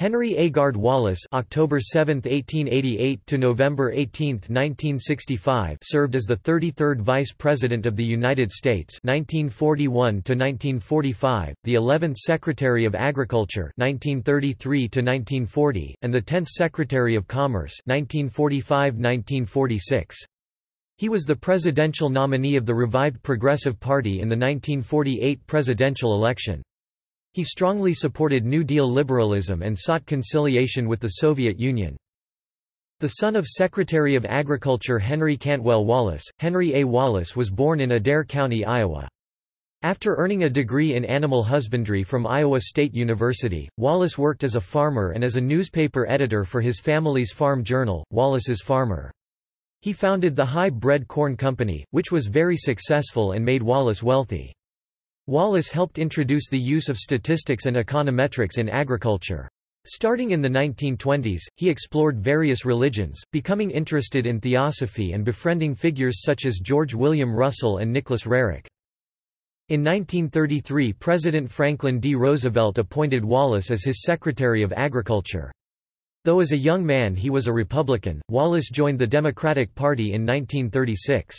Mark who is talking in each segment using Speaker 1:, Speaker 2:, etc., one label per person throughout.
Speaker 1: Henry Agard Wallace (October 7, 1888 to November 18, 1965) served as the 33rd Vice President of the United States (1941 to 1945), the 11th Secretary of Agriculture (1933 to 1940), and the 10th Secretary of Commerce (1945–1946). He was the presidential nominee of the revived Progressive Party in the 1948 presidential election. He strongly supported New Deal liberalism and sought conciliation with the Soviet Union. The son of Secretary of Agriculture Henry Cantwell Wallace, Henry A. Wallace was born in Adair County, Iowa. After earning a degree in animal husbandry from Iowa State University, Wallace worked as a farmer and as a newspaper editor for his family's farm journal, Wallace's Farmer. He founded the Hi-Bred Corn Company, which was very successful and made Wallace wealthy. Wallace helped introduce the use of statistics and econometrics in agriculture. Starting in the 1920s, he explored various religions, becoming interested in theosophy and befriending figures such as George William Russell and Nicholas Roerich. In 1933 President Franklin D. Roosevelt appointed Wallace as his Secretary of Agriculture. Though as a young man he was a Republican, Wallace joined the Democratic Party in 1936.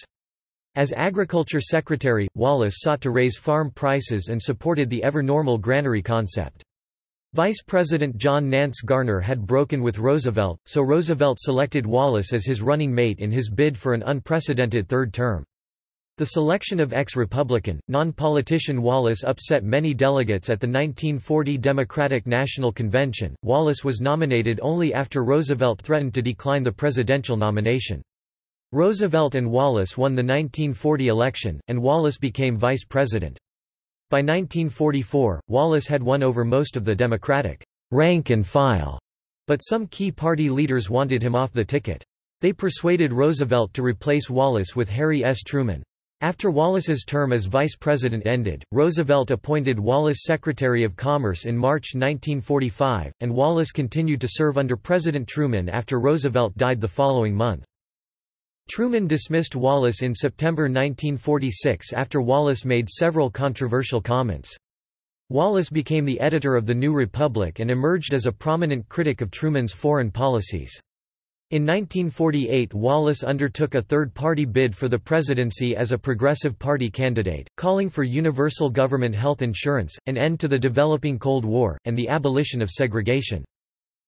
Speaker 1: As Agriculture Secretary, Wallace sought to raise farm prices and supported the ever-normal granary concept. Vice President John Nance Garner had broken with Roosevelt, so Roosevelt selected Wallace as his running mate in his bid for an unprecedented third term. The selection of ex-Republican, non-politician Wallace upset many delegates at the 1940 Democratic National Convention. Wallace was nominated only after Roosevelt threatened to decline the presidential nomination. Roosevelt and Wallace won the 1940 election, and Wallace became vice president. By 1944, Wallace had won over most of the Democratic rank and file, but some key party leaders wanted him off the ticket. They persuaded Roosevelt to replace Wallace with Harry S. Truman. After Wallace's term as vice president ended, Roosevelt appointed Wallace Secretary of Commerce in March 1945, and Wallace continued to serve under President Truman after Roosevelt died the following month. Truman dismissed Wallace in September 1946 after Wallace made several controversial comments. Wallace became the editor of The New Republic and emerged as a prominent critic of Truman's foreign policies. In 1948 Wallace undertook a third-party bid for the presidency as a Progressive Party candidate, calling for universal government health insurance, an end to the developing Cold War, and the abolition of segregation.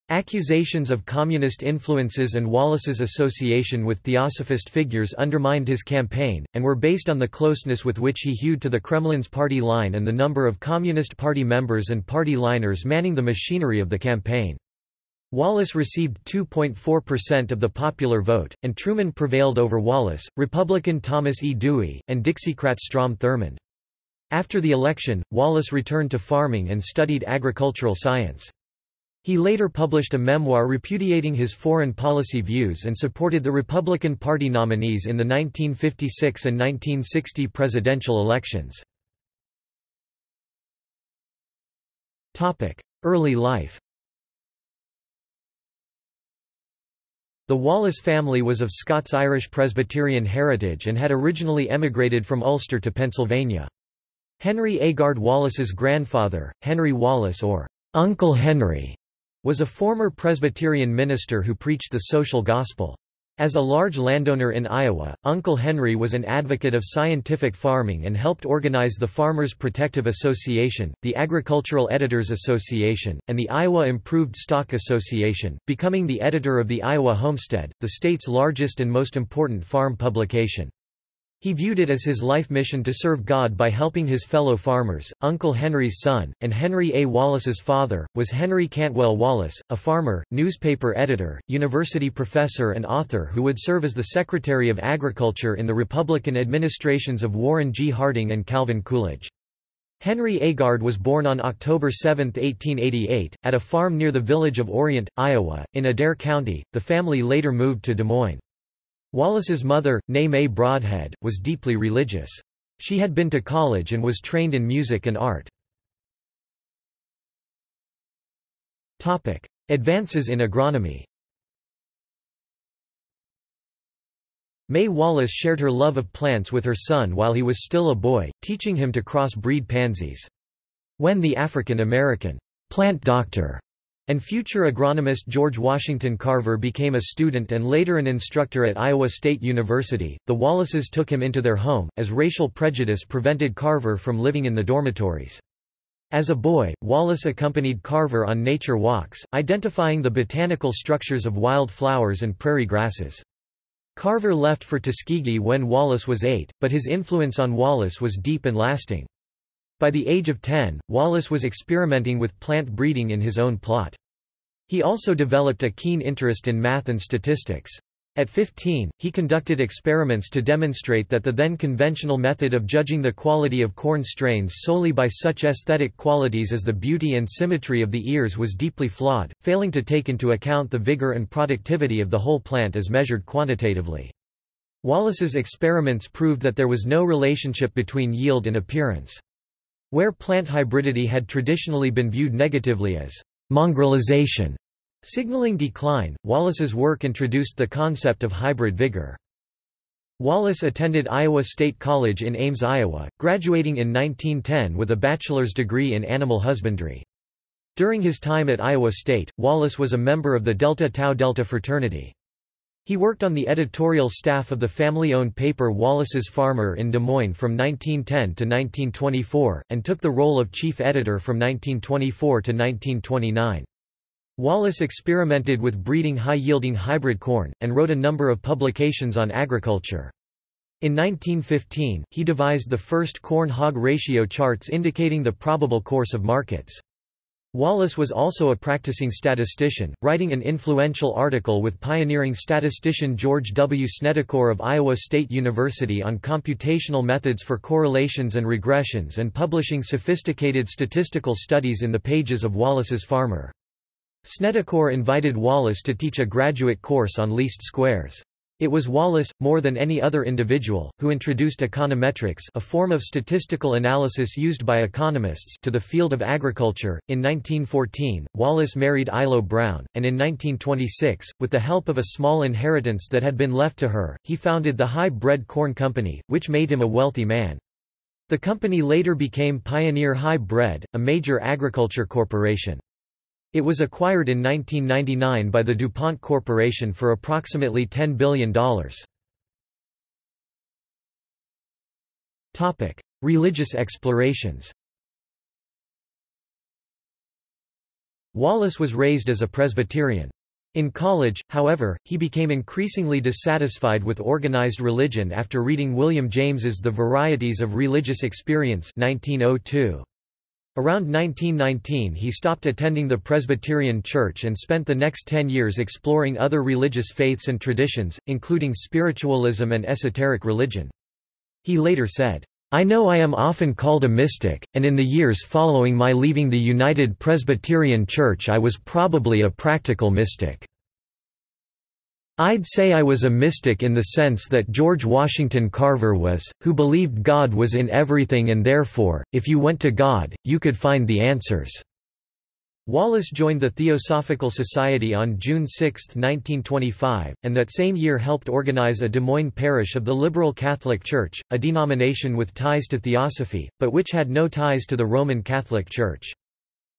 Speaker 1: Accusations of communist influences and Wallace's association with theosophist figures undermined his campaign, and were based on the closeness with which he hewed to the Kremlin's party line and the number of Communist Party members and party liners manning the machinery of the campaign. Wallace received 2.4% of the popular vote, and Truman prevailed over Wallace, Republican Thomas E. Dewey, and Dixiecrat Strom Thurmond. After the election, Wallace returned to farming and studied agricultural science. He later published a memoir repudiating his foreign policy views and supported the Republican Party nominees in the 1956 and 1960 presidential elections. Early life The Wallace family was of Scots-Irish Presbyterian heritage and had originally emigrated from Ulster to Pennsylvania. Henry Agard Wallace's grandfather, Henry Wallace or Uncle Henry, was a former Presbyterian minister who preached the social gospel. As a large landowner in Iowa, Uncle Henry was an advocate of scientific farming and helped organize the Farmers Protective Association, the Agricultural Editors Association, and the Iowa Improved Stock Association, becoming the editor of the Iowa Homestead, the state's largest and most important farm publication. He viewed it as his life mission to serve God by helping his fellow farmers. Uncle Henry's son, and Henry A. Wallace's father, was Henry Cantwell Wallace, a farmer, newspaper editor, university professor, and author who would serve as the Secretary of Agriculture in the Republican administrations of Warren G. Harding and Calvin Coolidge. Henry Agard was born on October 7, 1888, at a farm near the village of Orient, Iowa, in Adair County. The family later moved to Des Moines. Wallace's mother, née May Brodhead, was deeply religious. She had been to college and was trained in music and art. Advances in agronomy May Wallace shared her love of plants with her son while he was still a boy, teaching him to cross-breed pansies. When the African-American plant doctor And future agronomist George Washington Carver became a student and later an instructor at Iowa State University. The Wallaces took him into their home, as racial prejudice prevented Carver from living in the dormitories. As a boy, Wallace accompanied Carver on nature walks, identifying the botanical structures of wild flowers and prairie grasses. Carver left for Tuskegee when Wallace was eight, but his influence on Wallace was deep and lasting. By the age of 10, Wallace was experimenting with plant breeding in his own plot. He also developed a keen interest in math and statistics. At 15, he conducted experiments to demonstrate that the then conventional method of judging the quality of corn strains solely by such aesthetic qualities as the beauty and symmetry of the ears was deeply flawed, failing to take into account the vigor and productivity of the whole plant as measured quantitatively. Wallace's experiments proved that there was no relationship between yield and appearance. Where plant hybridity had traditionally been viewed negatively as mongrelization, signaling decline, Wallace's work introduced the concept of hybrid vigor. Wallace attended Iowa State College in Ames, Iowa, graduating in 1910 with a bachelor's degree in animal husbandry. During his time at Iowa State, Wallace was a member of the Delta Tau Delta fraternity. He worked on the editorial staff of the family-owned paper Wallace's Farmer in Des Moines from 1910 to 1924, and took the role of chief editor from 1924 to 1929. Wallace experimented with breeding high-yielding hybrid corn, and wrote a number of publications on agriculture. In 1915, he devised the first corn-hog ratio charts indicating the probable course of markets. Wallace was also a practicing statistician, writing an influential article with pioneering statistician George W. Snedecor of Iowa State University on computational methods for correlations and regressions and publishing sophisticated statistical studies in the pages of Wallace's Farmer. Snedecor invited Wallace to teach a graduate course on least squares. It was Wallace, more than any other individual, who introduced econometrics a form of statistical analysis used by economists to the field of agriculture. In 1914, Wallace married Ilo Browne, and in 1926, with the help of a small inheritance that had been left to her, he founded the Hi-Bred Corn Company, which made him a wealthy man. The company later became Pioneer Hi-Bred, a major agriculture corporation. It was acquired in 1999 by the DuPont Corporation for approximately $10 billion. Religious explorations Wallace was raised as a Presbyterian. In college, however, he became increasingly dissatisfied with organized religion after reading William James's The Varieties of Religious Experience 1902. Around 1919 he stopped attending the Presbyterian Church and spent the next ten years exploring other religious faiths and traditions, including spiritualism and esoteric religion. He later said, I know I am often called a mystic, and in the years following my leaving the United Presbyterian Church I was probably a practical mystic. I'd say I was a mystic in the sense that George Washington Carver was, who believed God was in everything and therefore, if you went to God, you could find the answers." Wallace joined the Theosophical Society on June 6, 1925, and that same year helped organize a Des Moines parish of the Liberal Catholic Church, a denomination with ties to Theosophy, but which had no ties to the Roman Catholic Church.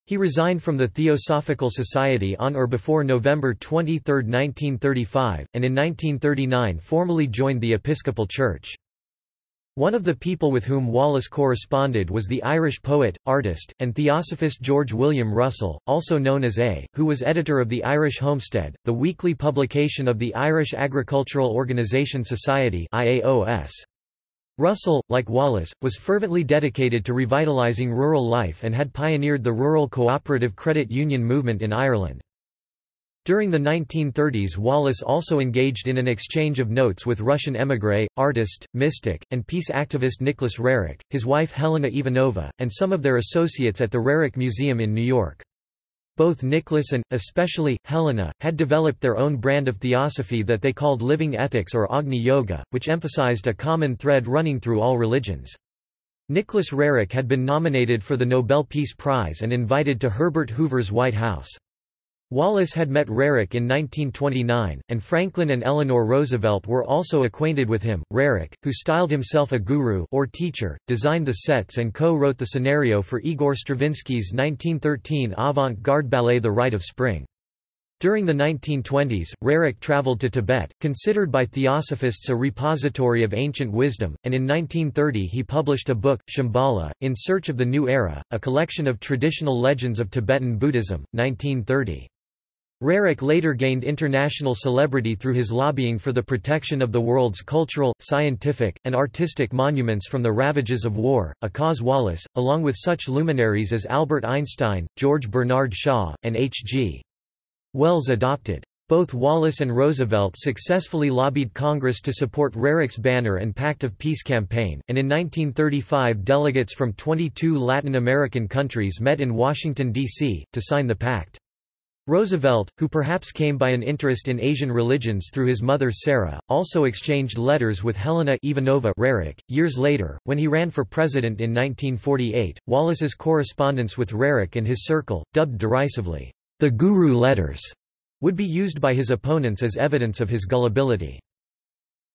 Speaker 1: He resigned from the Theosophical Society on or before November 23, 1935, and in 1939 formally joined the Episcopal Church. One of the people with whom Wallace corresponded was the Irish poet, artist, and theosophist George William Russell, also known as A, who was editor of the Irish Homestead, the weekly publication of the Irish Agricultural Organisation Society IAOS. Russell, like Wallace, was fervently dedicated to revitalising rural life and had pioneered the rural cooperative credit union movement in Ireland. During the 1930s Wallace also engaged in an exchange of notes with Russian émigré, artist, mystic, and peace activist Nicholas Roerich, his wife Helena Ivanova, and some of their associates at the Roerich Museum in New York. Both Nicholas and, especially, Helena, had developed their own brand of theosophy that they called living ethics or Agni Yoga, which emphasized a common thread running through all religions. Nicholas Roerich had been nominated for the Nobel Peace Prize and invited to Herbert Hoover's White House. Wallace had met Roerich in 1929, and Franklin and Eleanor Roosevelt were also acquainted with him. Roerich, who styled himself a guru or teacher, designed the sets and co-wrote the scenario for Igor Stravinsky's 1913 avant-garde ballet The Rite of Spring. During the 1920s, Roerich traveled to Tibet, considered by theosophists a repository of ancient wisdom, and in 1930 he published a book, Shambhala, In Search of the New Era, a collection of traditional legends of Tibetan Buddhism, 1930. Roerich later gained international celebrity through his lobbying for the protection of the world's cultural, scientific, and artistic monuments from the ravages of war, a cause Wallace, along with such luminaries as Albert Einstein, George Bernard Shaw, and H.G. Wells adopted. Both Wallace and Roosevelt successfully lobbied Congress to support Roerich's banner and Pact of Peace campaign, and in 1935 delegates from 22 Latin American countries met in Washington, D.C., to sign the pact. Roosevelt, who perhaps came by an interest in Asian religions through his mother Sarah, also exchanged letters with Helena Ivanova Roerich. Years later, when he ran for president in 1948, Wallace's correspondence with Roerich and his circle, dubbed derisively, the Guru Letters, would be used by his opponents as evidence of his gullibility.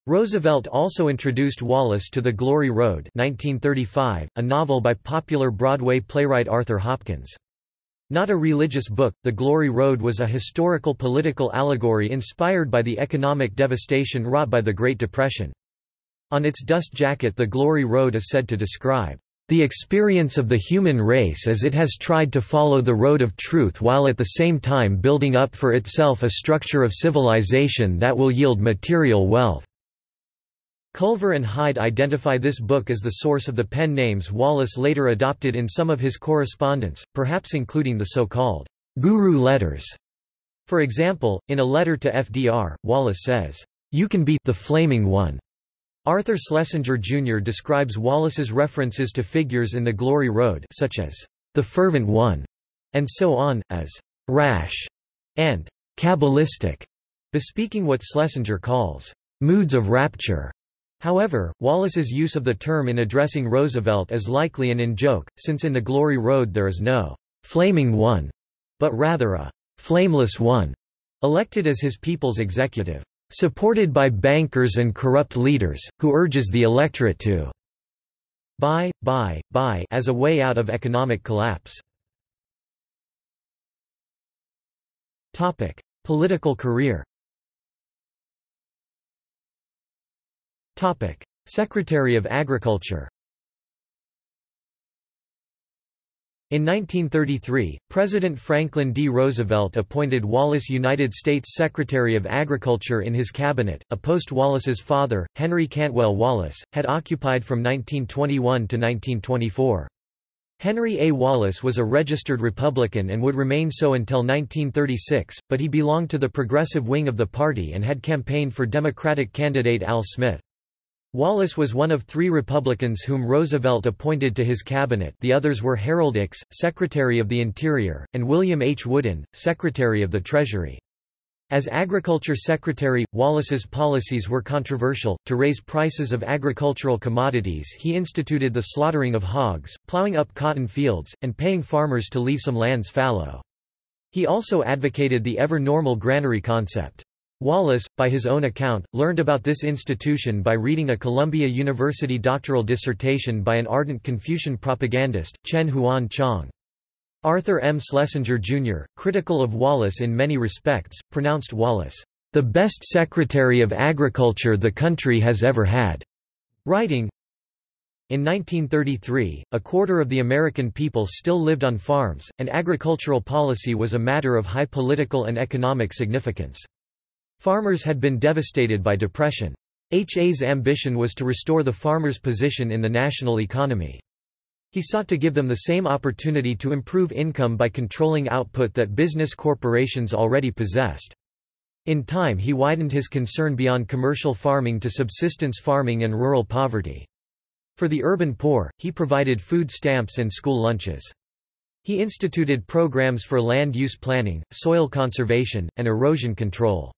Speaker 1: Roosevelt also introduced Wallace to The Glory Road 1935, a novel by popular Broadway playwright Arthur Hopkins. Not a religious book, The Glory Road was a historical political allegory inspired by the economic devastation wrought by the Great Depression. On its dust jacket The Glory Road is said to describe the experience of the human race as it has tried to follow the road of truth while at the same time building up for itself a structure of civilization that will yield material wealth. Culver and Hyde identify this book as the source of the pen names Wallace later adopted in some of his correspondence, perhaps including the so-called Guru letters. For example, in a letter to FDR, Wallace says, "'You can be the flaming one'". Arthur Schlesinger Jr. describes Wallace's references to figures in the Glory Road such as the fervent one, and so on, as rash and Kabbalistic, bespeaking what Schlesinger calls moods of rapture. However, Wallace's use of the term in addressing Roosevelt is likely an in-joke, since in the Glory Road there is no «flaming one», but rather a «flameless one», elected as his people's executive, supported by bankers and corrupt leaders, who urges the electorate to buy, buy, buy as a way out of economic collapse. Topic. Political career Secretary of Agriculture In 1933, President Franklin D. Roosevelt appointed Wallace United States Secretary of Agriculture in his cabinet, a post Wallace's father, Henry Cantwell Wallace, had occupied from 1921 to 1924. Henry A. Wallace was a registered Republican and would remain so until 1936, but he belonged to the progressive wing of the party and had campaigned for Democratic candidate Al Smith. Wallace was one of three Republicans whom Roosevelt appointed to his cabinet the others were Harold Ickes, Secretary of the Interior, and William H. Woodin, Secretary of the Treasury. As Agriculture Secretary, Wallace's policies were controversial. To raise prices of agricultural commodities, he instituted the slaughtering of hogs, plowing up cotton fields, and paying farmers to leave some lands fallow. He also advocated the ever-normal granary concept. Wallace, by his own account, learned about this institution by reading a Columbia University doctoral dissertation by an ardent Confucian propagandist, Chen Huan Chong. Arthur M. Schlesinger, Jr., critical of Wallace in many respects, pronounced Wallace, "...the best Secretary of Agriculture the country has ever had." Writing, in 1933, a quarter of the American people still lived on farms, and agricultural policy was a matter of high political and economic significance. Farmers had been devastated by depression. HA's ambition was to restore the farmers' position in the national economy. He sought to give them the same opportunity to improve income by controlling output that business corporations already possessed. In time he widened his concern beyond commercial farming to subsistence farming and rural poverty. For the urban poor, he provided food stamps and school lunches. He instituted programs for land use planning, soil conservation, and erosion control.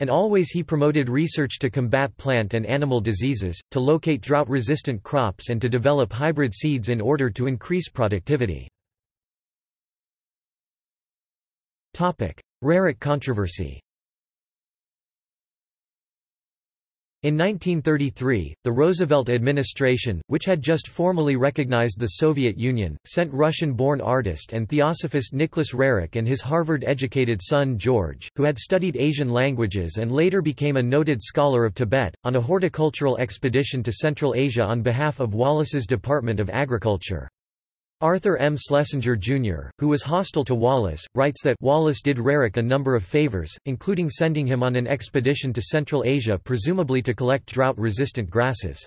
Speaker 1: And always he promoted research to combat plant and animal diseases, to locate drought-resistant crops and to develop hybrid seeds in order to increase productivity. Roerich controversy In 1933, the Roosevelt administration, which had just formally recognized the Soviet Union, sent Russian-born artist and theosophist Nicholas Roerich and his Harvard-educated son George, who had studied Asian languages and later became a noted scholar of Tibet, on a horticultural expedition to Central Asia on behalf of Wallace's Department of Agriculture. Arthur M. Schlesinger, Jr., who was hostile to Wallace, writes that Wallace did Roerich a number of favors, including sending him on an expedition to Central Asia presumably to collect drought-resistant grasses.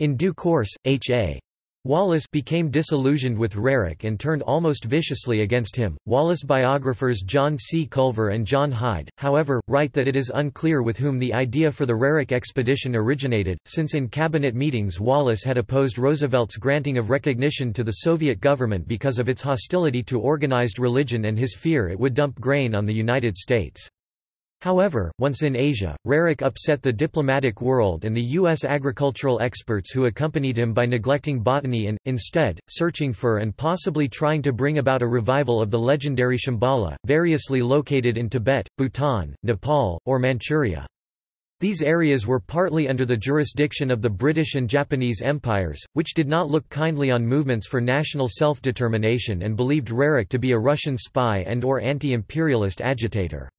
Speaker 1: In due course, H.A. Wallace became disillusioned with Roerich and turned almost viciously against him. Wallace biographers John C. Culver and John Hyde, however, write that it is unclear with whom the idea for the Roerich expedition originated, since in cabinet meetings Wallace had opposed Roosevelt's granting of recognition to the Soviet government because of its hostility to organized religion and his fear it would dump grain on the United States. However, once in Asia, Roerich upset the diplomatic world and the U.S. agricultural experts who accompanied him by neglecting botany and, instead, searching for and possibly trying to bring about a revival of the legendary Shambhala, variously located in Tibet, Bhutan, Nepal, or Manchuria. These areas were partly under the jurisdiction of the British and Japanese empires, which did not look kindly on movements for national self-determination and believed Roerich to be a Russian spy and or anti-imperialist agitator.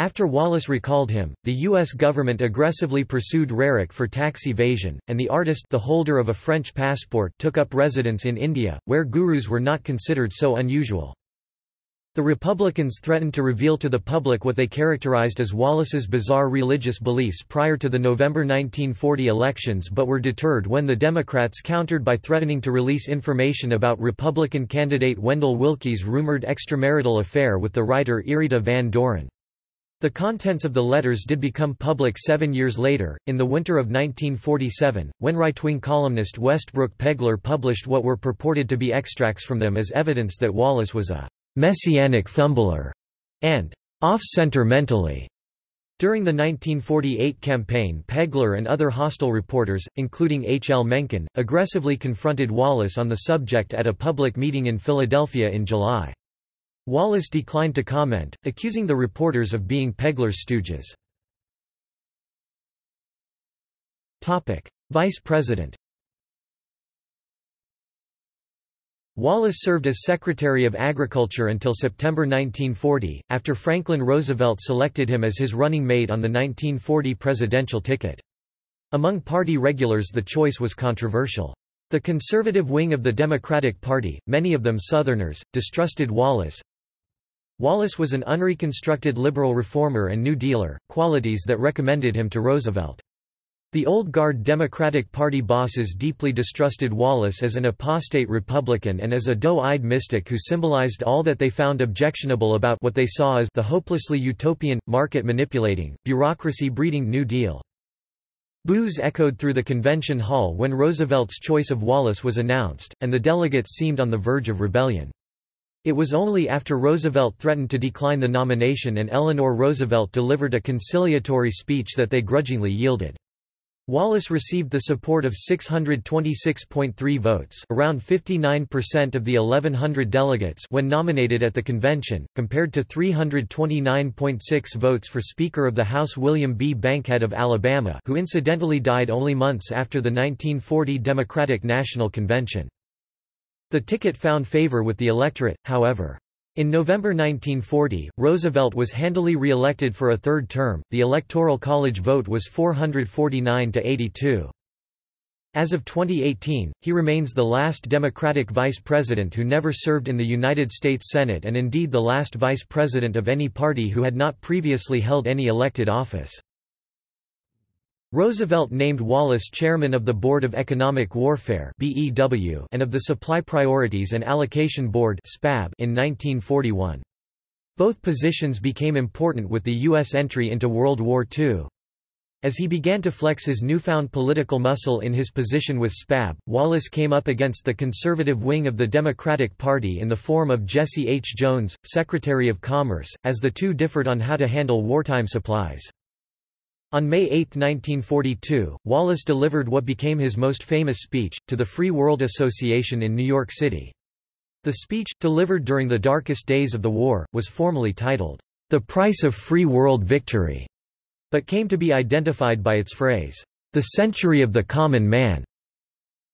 Speaker 1: After Wallace recalled him, the U.S. government aggressively pursued Roerich for tax evasion, and the artist the holder of a French passport took up residence in India, where gurus were not considered so unusual. The Republicans threatened to reveal to the public what they characterized as Wallace's bizarre religious beliefs prior to the November 1940 elections but were deterred when the Democrats countered by threatening to release information about Republican candidate Wendell Willkie's rumored extramarital affair with the writer Irita Van Doren. The contents of the letters did become public seven years later, in the winter of 1947, when right-wing columnist Westbrook Pegler published what were purported to be extracts from them as evidence that Wallace was a «messianic fumbler» and «off-center mentally». During the 1948 campaign Pegler and other hostile reporters, including H. L. Mencken, aggressively confronted Wallace on the subject at a public meeting in Philadelphia in July. Wallace declined to comment, accusing the reporters of being Pegler's stooges. Vice President Wallace served as Secretary of Agriculture until September 1940, after Franklin Roosevelt selected him as his running mate on the 1940 presidential ticket. Among party regulars the choice was controversial. The conservative wing of the Democratic Party, many of them Southerners, distrusted Wallace, Wallace was an unreconstructed liberal reformer and New Dealer, qualities that recommended him to Roosevelt. The old guard Democratic Party bosses deeply distrusted Wallace as an apostate Republican and as a doe-eyed mystic who symbolized all that they found objectionable about what they saw as the hopelessly utopian, market-manipulating, bureaucracy-breeding New Deal. Boos echoed through the convention hall when Roosevelt's choice of Wallace was announced, and the delegates seemed on the verge of rebellion. It was only after Roosevelt threatened to decline the nomination and Eleanor Roosevelt delivered a conciliatory speech that they grudgingly yielded. Wallace received the support of 626.3 votes around 59% of the 1,100 delegates when nominated at the convention, compared to 329.6 votes for Speaker of the House William B. Bankhead of Alabama who incidentally died only months after the 1940 Democratic National Convention. The ticket found favor with the electorate, however. In November 1940, Roosevelt was handily re-elected for a third term, the Electoral College vote was 449 to 82. As of 2018, he remains the last Democratic vice president who never served in the United States Senate and indeed the last vice president of any party who had not previously held any elected office. Roosevelt named Wallace chairman of the Board of Economic Warfare and of the Supply Priorities and Allocation Board in 1941. Both positions became important with the U.S. entry into World War II. As he began to flex his newfound political muscle in his position with SPAB, Wallace came up against the conservative wing of the Democratic Party in the form of Jesse H. Jones, Secretary of Commerce, as the two differed on how to handle wartime supplies. On May 8, 1942, Wallace delivered what became his most famous speech, to the Free World Association in New York City. The speech, delivered during the darkest days of the war, was formally titled, The Price of Free World Victory, but came to be identified by its phrase, The Century of the Common Man.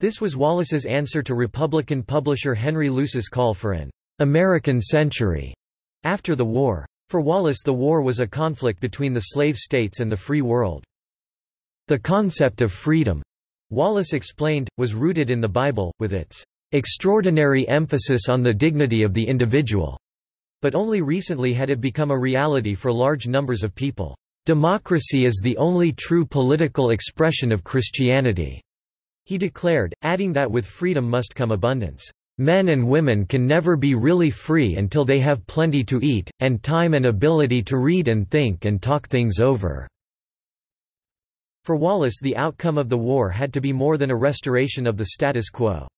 Speaker 1: This was Wallace's answer to Republican publisher Henry Luce's call for an American century after the war. For Wallace the war was a conflict between the slave states and the free world. The concept of freedom, Wallace explained, was rooted in the Bible, with its extraordinary emphasis on the dignity of the individual. But only recently had it become a reality for large numbers of people. Democracy is the only true political expression of Christianity. He declared, adding that with freedom must come abundance. Men and women can never be really free until they have plenty to eat, and time and ability to read and think and talk things over. For Wallace the outcome of the war had to be more than a restoration of the status quo.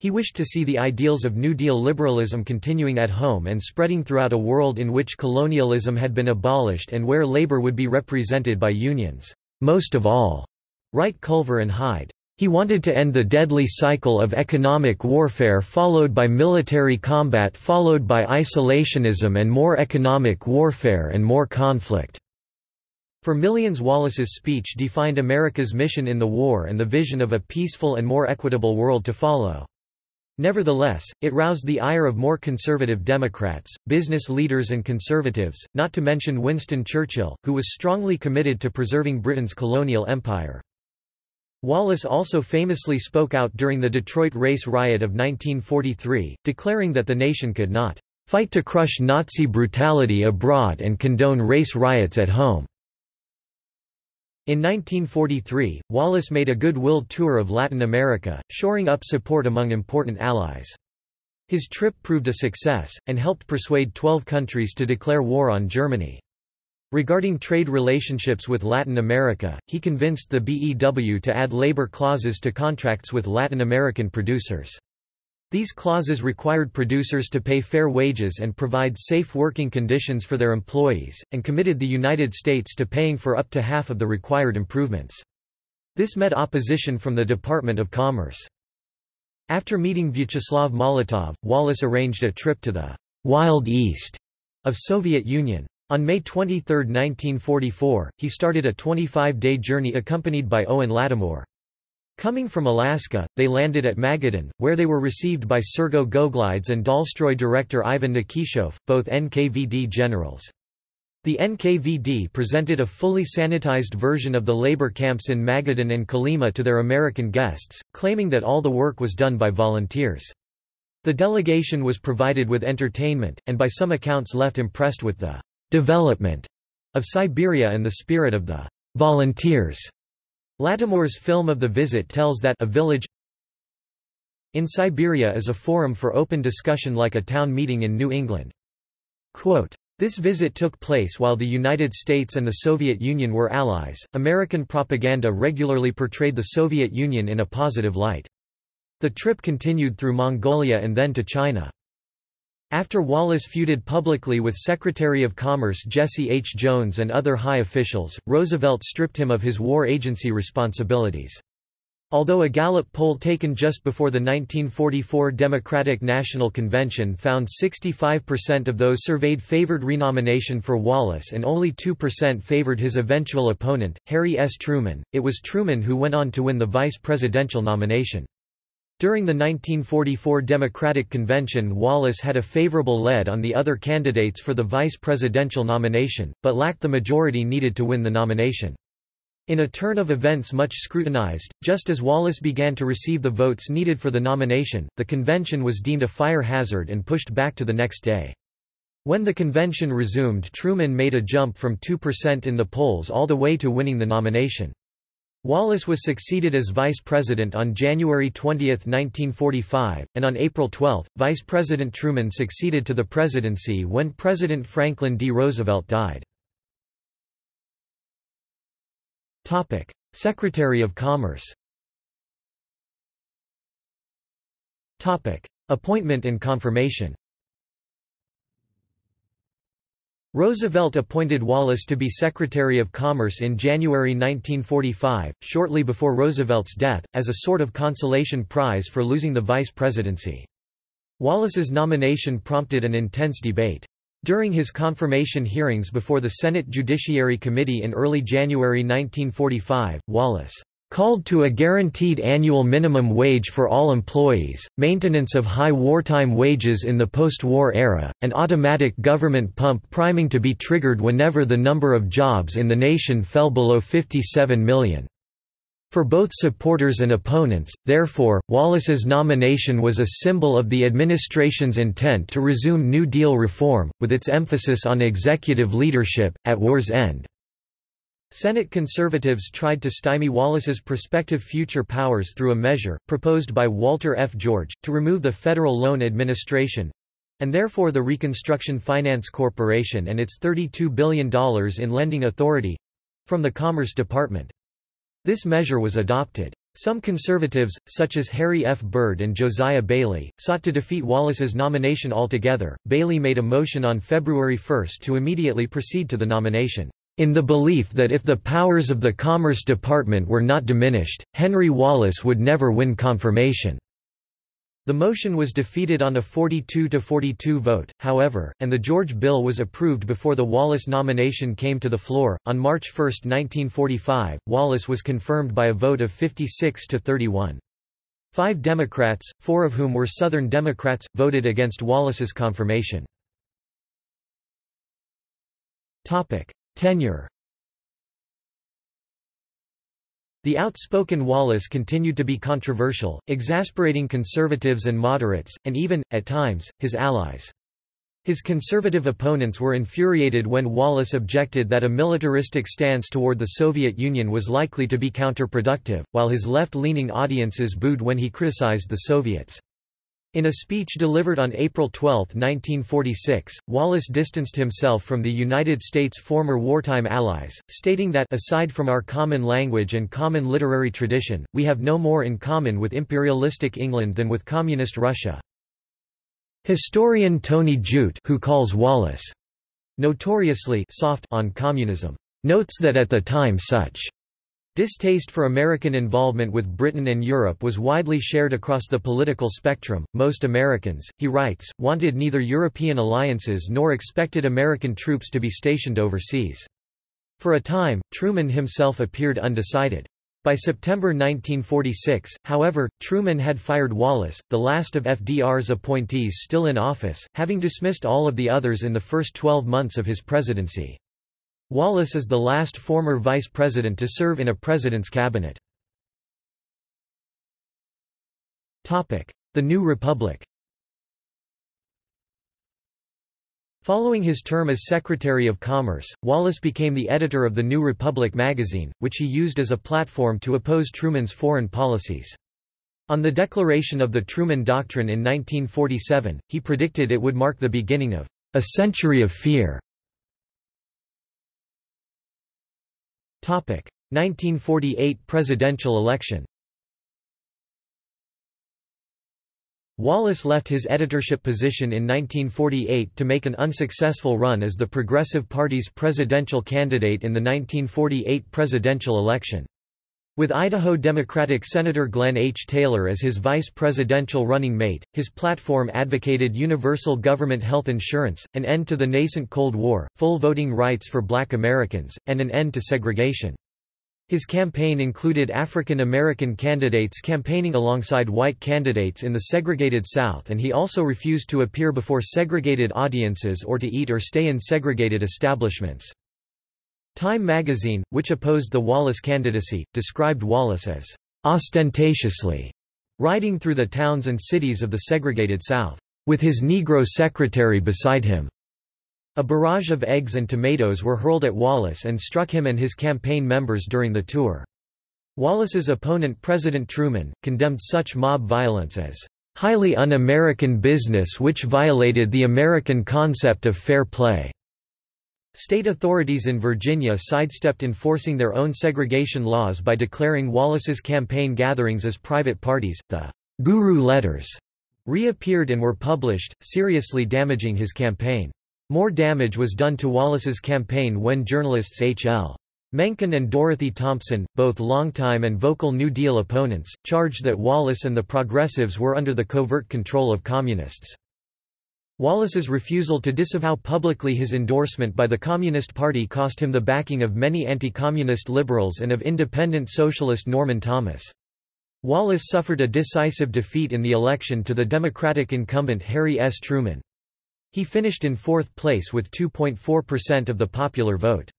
Speaker 1: He wished to see the ideals of New Deal liberalism continuing at home and spreading throughout a world in which colonialism had been abolished and where labor would be represented by unions. Most of all, write Culver and Hyde. He wanted to end the deadly cycle of economic warfare followed by military combat followed by isolationism and more economic warfare and more conflict. For millions Wallace's speech defined America's mission in the war and the vision of a peaceful and more equitable world to follow. Nevertheless, it roused the ire of more conservative Democrats, business leaders and conservatives, not to mention Winston Churchill, who was strongly committed to preserving Britain's colonial empire. Wallace also famously spoke out during the Detroit race riot of 1943, declaring that the nation could not fight to crush Nazi brutality abroad and condone race riots at home. In 1943, Wallace made a goodwill tour of Latin America, shoring up support among important allies. His trip proved a success, and helped persuade 12 countries to declare war on Germany. Regarding trade relationships with Latin America, he convinced the BEW to add labor clauses to contracts with Latin American producers. These clauses required producers to pay fair wages and provide safe working conditions for their employees, and committed the United States to paying for up to half of the required improvements. This met opposition from the Department of Commerce. After meeting Vyacheslav Molotov, Wallace arranged a trip to the «Wild East» of Soviet Union. On May 23, 1944, he started a 25-day journey accompanied by Owen Lattimore. Coming from Alaska, they landed at Magadan, where they were received by Sergo Goglidze and Dalstroy director Ivan Nikishov, both NKVD generals. The NKVD presented a fully sanitized version of the labor camps in Magadan and Kolyma to their American guests, claiming that all the work was done by volunteers. The delegation was provided with entertainment, and by some accounts left impressed with the development of Siberia and the spirit of the volunteers. Lattimore's film of the visit tells that a village in Siberia is a forum for open discussion like a town meeting in New England. Quote, this visit took place while the United States and the Soviet Union were allies. American propaganda regularly portrayed the Soviet Union in a positive light. The trip continued through Mongolia and then to China. After Wallace feuded publicly with Secretary of Commerce Jesse H. Jones and other high officials, Roosevelt stripped him of his war agency responsibilities. Although a Gallup poll taken just before the 1944 Democratic National Convention found 65% of those surveyed favored renomination for Wallace and only 2% favored his eventual opponent, Harry S. Truman, it was Truman who went on to win the vice presidential nomination. During the 1944 Democratic Convention Wallace had a favorable lead on the other candidates for the vice presidential nomination, but lacked the majority needed to win the nomination. In a turn of events much scrutinized, just as Wallace began to receive the votes needed for the nomination, the convention was deemed a fire hazard and pushed back to the next day. When the convention resumed Truman made a jump from 2% in the polls all the way to winning the nomination. Wallace was succeeded as vice president on January 20, 1945, and on April 12, Vice President Truman succeeded to the presidency when President Franklin D. Roosevelt died. Secretary of Commerce Appointment and confirmation Roosevelt appointed Wallace to be Secretary of Commerce in January 1945, shortly before Roosevelt's death, as a sort of consolation prize for losing the vice presidency. Wallace's nomination prompted an intense debate. During his confirmation hearings before the Senate Judiciary Committee in early January 1945, Wallace called to a guaranteed annual minimum wage for all employees, maintenance of high wartime wages in the post-war era, and automatic government pump priming to be triggered whenever the number of jobs in the nation fell below 57 million. For both supporters and opponents, therefore, Wallace's nomination was a symbol of the administration's intent to resume New Deal reform, with its emphasis on executive leadership, at war's end. Senate conservatives tried to stymie Wallace's prospective future powers through a measure, proposed by Walter F. George, to remove the Federal Loan Administration—and therefore the Reconstruction Finance Corporation and its $32 billion in lending authority—from the Commerce Department. This measure was adopted. Some conservatives, such as Harry F. Byrd and Josiah Bailey, sought to defeat Wallace's nomination altogether. Bailey made a motion on February 1 to immediately proceed to the nomination in the belief that if the powers of the Commerce Department were not diminished, Henry Wallace would never win confirmation. The motion was defeated on a 42-42 vote, however, and the George bill was approved before the Wallace nomination came to the floor. On March 1, 1945, Wallace was confirmed by a vote of 56 to 31. Five Democrats, four of whom were Southern Democrats, voted against Wallace's confirmation. Tenure The outspoken Wallace continued to be controversial, exasperating conservatives and moderates, and even, at times, his allies. His conservative opponents were infuriated when Wallace objected that a militaristic stance toward the Soviet Union was likely to be counterproductive, while his left-leaning audiences booed when he criticized the Soviets. In a speech delivered on April 12, 1946, Wallace distanced himself from the United States' former wartime allies, stating that aside from our common language and common literary tradition, we have no more in common with imperialistic England than with communist Russia. Historian Tony Judt who calls Wallace notoriously soft on communism, notes that at the time such Distaste for American involvement with Britain and Europe was widely shared across the political spectrum. Most Americans, he writes, wanted neither European alliances nor expected American troops to be stationed overseas. For a time, Truman himself appeared undecided. By September 1946, however, Truman had fired Wallace, the last of FDR's appointees still in office, having dismissed all of the others in the first 12 months of his presidency. Wallace is the last former vice president to serve in a president's cabinet. The New Republic Following his term as Secretary of Commerce, Wallace became the editor of the New Republic magazine, which he used as a platform to oppose Truman's foreign policies. On the declaration of the Truman Doctrine in 1947, he predicted it would mark the beginning of a century of fear 1948 presidential election Wallace left his editorship position in 1948 to make an unsuccessful run as the Progressive Party's presidential candidate in the 1948 presidential election. With Idaho Democratic Senator Glenn H. Taylor as his vice presidential running mate, his platform advocated universal government health insurance, an end to the nascent Cold War, full voting rights for black Americans, and an end to segregation. His campaign included African American candidates campaigning alongside white candidates in the segregated South and he also refused to appear before segregated audiences or to eat or stay in segregated establishments. Time magazine, which opposed the Wallace candidacy, described Wallace as ostentatiously riding through the towns and cities of the segregated South, with his Negro secretary beside him. A barrage of eggs and tomatoes were hurled at Wallace and struck him and his campaign members during the tour. Wallace's opponent President Truman, condemned such mob violence as highly un-American business which violated the American concept of fair play. State authorities in Virginia sidestepped enforcing their own segregation laws by declaring Wallace's campaign gatherings as private parties. The Guru letters reappeared and were published, seriously damaging his campaign. More damage was done to Wallace's campaign when journalists H.L. Mencken and Dorothy Thompson, both longtime and vocal New Deal opponents, charged that Wallace and the Progressives were under the covert control of Communists. Wallace's refusal to disavow publicly his endorsement by the Communist Party cost him the backing of many anti-communist liberals and of independent socialist Norman Thomas. Wallace suffered a decisive defeat in the election to the Democratic incumbent Harry S. Truman. He finished in fourth place with 2.4% of the popular vote.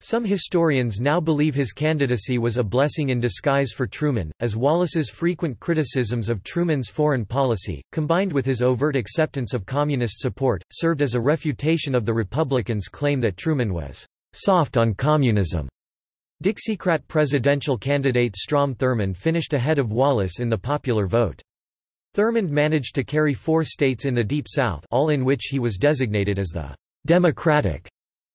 Speaker 1: Some historians now believe his candidacy was a blessing in disguise for Truman, as Wallace's frequent criticisms of Truman's foreign policy, combined with his overt acceptance of communist support, served as a refutation of the Republicans' claim that Truman was soft on communism. Dixiecrat presidential candidate Strom Thurmond finished ahead of Wallace in the popular vote. Thurmond managed to carry four states in the Deep South all in which he was designated as the Democratic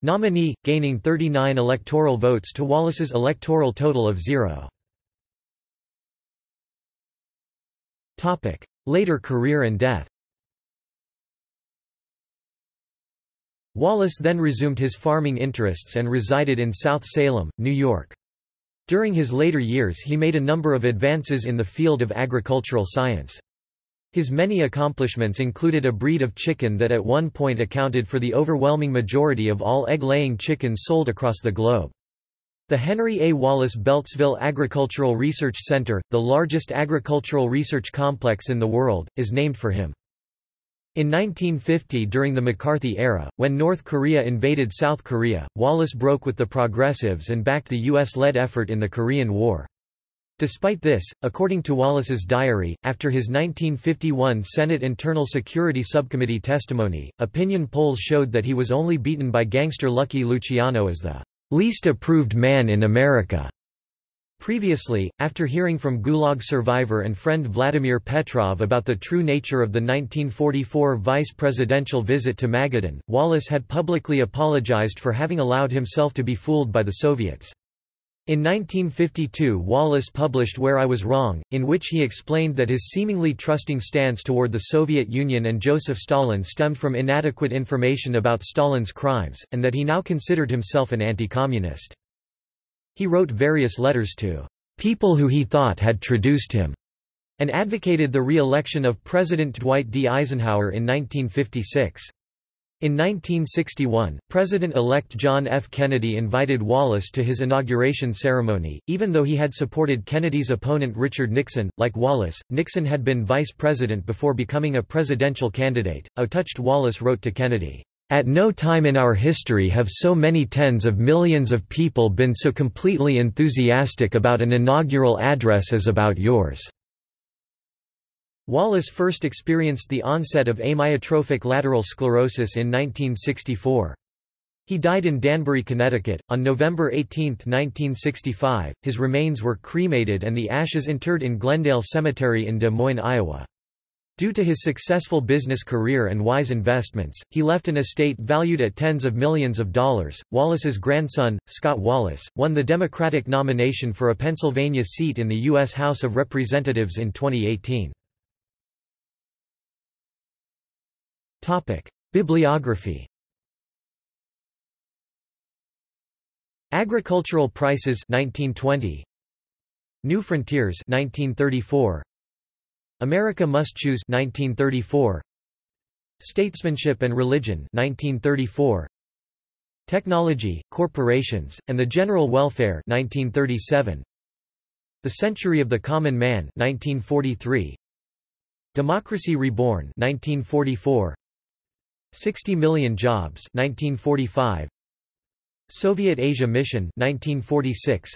Speaker 1: nominee, gaining 39 electoral votes to Wallace's electoral total of zero. Later career and death Wallace then resumed his farming interests and resided in South Salem, New York. During his later years he made a number of advances in the field of agricultural science. His many accomplishments included a breed of chicken that at one point accounted for the overwhelming majority of all egg-laying chickens sold across the globe. The Henry A. Wallace Beltsville Agricultural Research Center, the largest agricultural research complex in the world, is named for him. In 1950 during the McCarthy era, when North Korea invaded South Korea, Wallace broke with the Progressives and backed the U.S.-led effort in the Korean War. Despite this, according to Wallace's diary, after his 1951 Senate Internal Security Subcommittee testimony, opinion polls showed that he was only beaten by gangster Lucky Luciano as the least approved man in America. Previously, after hearing from Gulag survivor and friend Vladimir Petrov about the true nature of the 1944 vice presidential visit to Magadan, Wallace had publicly apologized for having allowed himself to be fooled by the Soviets. In 1952 Wallace published Where I Was Wrong, in which he explained that his seemingly trusting stance toward the Soviet Union and Joseph Stalin stemmed from inadequate information about Stalin's crimes, and that he now considered himself an anti-communist. He wrote various letters to people who he thought had traduced him, and advocated the re-election of President Dwight D. Eisenhower in 1956. In 1961, President-elect John F. Kennedy invited Wallace to his inauguration ceremony, even though he had supported Kennedy's opponent Richard Nixon. Like Wallace, Nixon had been vice president before becoming a presidential candidate. A touched Wallace wrote to Kennedy, At no time in our history have so many tens of millions of people been so completely enthusiastic about an inaugural address as about yours. Wallace first experienced the onset of amyotrophic lateral sclerosis in 1964. He died in Danbury, Connecticut, on November 18, 1965. His remains were cremated and the ashes interred in Glendale Cemetery in Des Moines, Iowa. Due to his successful business career and wise investments, he left an estate valued at tens of millions of dollars. Wallace's grandson, Scott Wallace, won the Democratic nomination for a Pennsylvania seat in the U.S. House of Representatives in 2018. Topic: Bibliography. Agricultural Prices 1920. New Frontiers 1934. America Must Choose 1934. Statesmanship and Religion 1934. Technology, Corporations, and the General Welfare 1937. The Century of the Common Man 1943. Democracy Reborn 1944. 60 Million Jobs 1945 Soviet Asia Mission 1946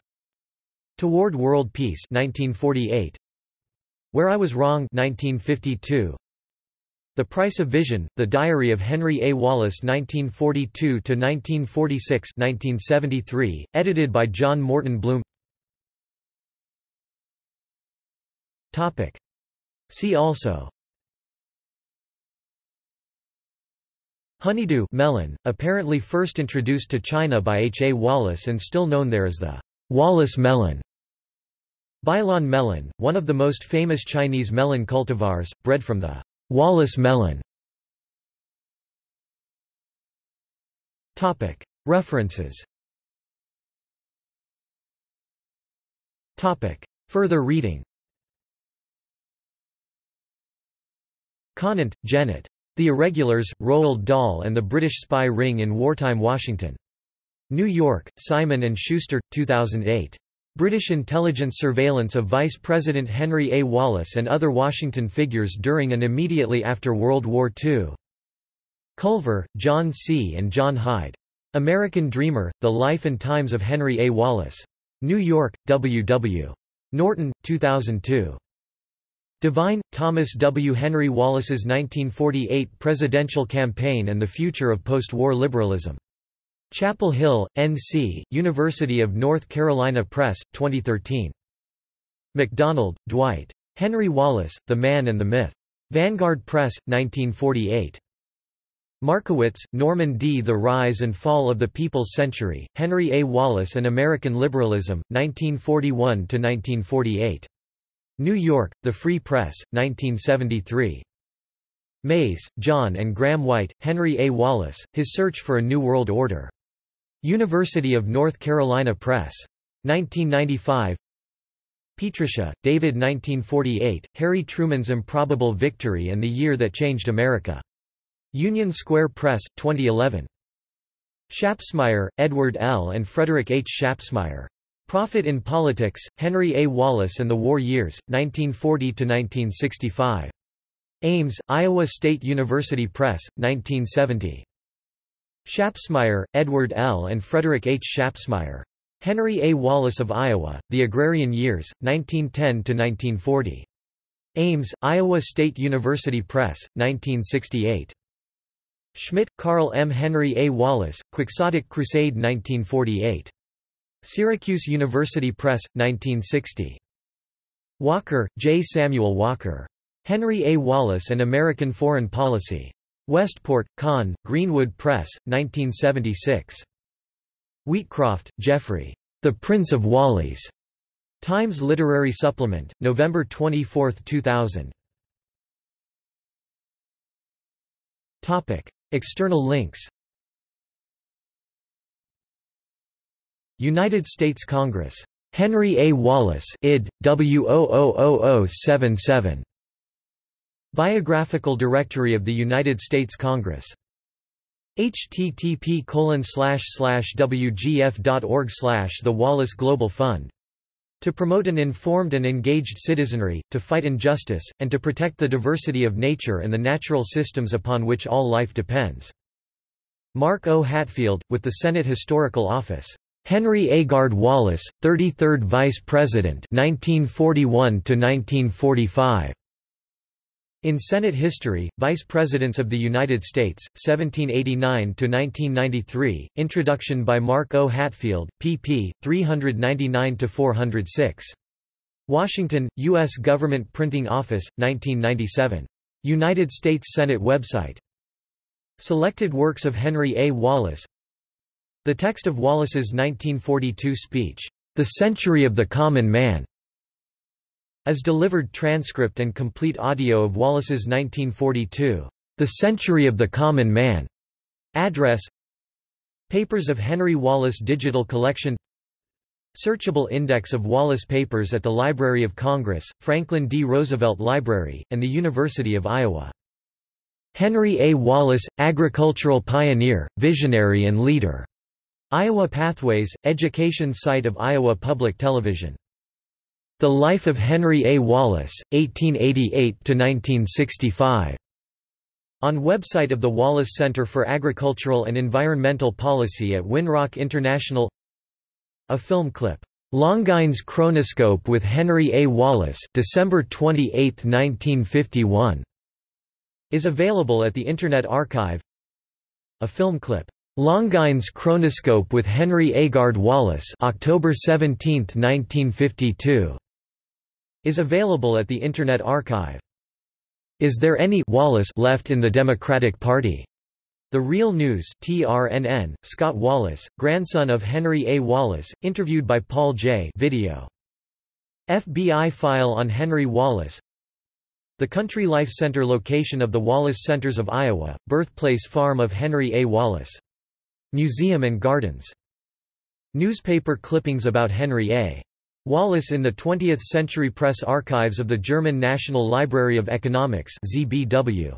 Speaker 1: Toward World Peace 1948 Where I Was Wrong 1952 The Price of Vision The Diary of Henry A. Wallace 1942 to 1946 1973 edited by John Morton Blum. Topic. See also Honeydew melon, apparently first introduced to China by H. A. Wallace and still known there as the Wallace melon. Bailan melon, one of the most famous Chinese melon cultivars, bred from the Wallace melon. References. Further reading Conant, Janet. The Irregulars, Roald Dahl and the British Spy Ring in Wartime Washington. New York, Simon & Schuster, 2008. British intelligence surveillance of Vice President Henry A. Wallace and other Washington figures during and immediately after World War II. Culver, John C. and John Hyde. American Dreamer, The Life and Times of Henry A. Wallace. New York, W. W. Norton, 2002. Devine, Thomas W. Henry Wallace's 1948 Presidential Campaign and the Future of Post-War Liberalism. Chapel Hill, N.C., University of North Carolina Press, 2013. MacDonald, Dwight. Henry Wallace, The Man and the Myth. Vanguard Press, 1948. Markowitz, Norman D. The Rise and Fall of the People's Century, Henry A. Wallace and American Liberalism, 1941–1948. New York, The Free Press, 1973. Maze, John and Graham White, Henry A. Wallace, His Search for a New World Order. University of North Carolina Press. 1995 Pietrusza, David 1948, Harry Truman's Improbable Victory and the Year That Changed America. Union Square Press, 2011. Schapsmeier, Edward L. and Frederick H. Schapsmeier. Profit in Politics, Henry A. Wallace and the War Years, 1940–1965. Ames, Iowa State University Press, 1970. Schapsmeier, Edward L. and Frederick H. Schapsmeier. Henry A. Wallace of Iowa, The Agrarian Years, 1910–1940. Ames, Iowa State University Press, 1968. Schmidt, Karl M. Henry A. Wallace, Quixotic Crusade 1948. Syracuse University Press, 1960. Walker, J. Samuel Walker. Henry A. Wallace and American Foreign Policy. Westport, Conn, Greenwood Press, 1976. Wheatcroft, Geoffrey. The Prince of Walleys. Times Literary Supplement, November 24, 2000. Topic. External links United States Congress. Henry A. Wallace id. W000077. Biographical Directory of the United States Congress. http wgf.org The Wallace Global Fund. To promote an informed and engaged citizenry, to fight injustice, and to protect the diversity of nature and the natural systems upon which all life depends. Mark O. Hatfield, with the Senate Historical Office. Henry A. Agard Wallace, 33rd Vice President 1941 -1945. In Senate History, Vice Presidents of the United States, 1789–1993, introduction by Mark O. Hatfield, pp. 399–406. Washington, U.S. Government Printing Office, 1997. United States Senate website. Selected works of Henry A. Wallace the text of Wallace's 1942 speech, The Century of the Common Man, as delivered transcript and complete audio of Wallace's 1942, The Century of the Common Man address Papers of Henry Wallace Digital Collection Searchable index of Wallace papers at the Library of Congress, Franklin D. Roosevelt Library, and the University of Iowa. Henry A. Wallace, agricultural pioneer, visionary and leader. Iowa Pathways, education site of Iowa Public Television. The Life of Henry A. Wallace, 1888–1965. On website of the Wallace Center for Agricultural and Environmental Policy at Winrock International A film clip, "'Longines Chronoscope with Henry A. Wallace' December 28, 1951", is available at the Internet Archive A film clip, Longines Chronoscope with Henry Agard Wallace October 17, 1952, is available at the Internet Archive. Is there any Wallace left in the Democratic Party? The Real News TRNN, Scott Wallace, grandson of Henry A. Wallace, interviewed by Paul Jay Video. FBI file on Henry Wallace The Country Life Center location of the Wallace Centers of Iowa, birthplace farm of Henry A. Wallace Museum and Gardens. Newspaper clippings about Henry A. Wallace in the 20th Century Press Archives of the German National Library of Economics ZBW.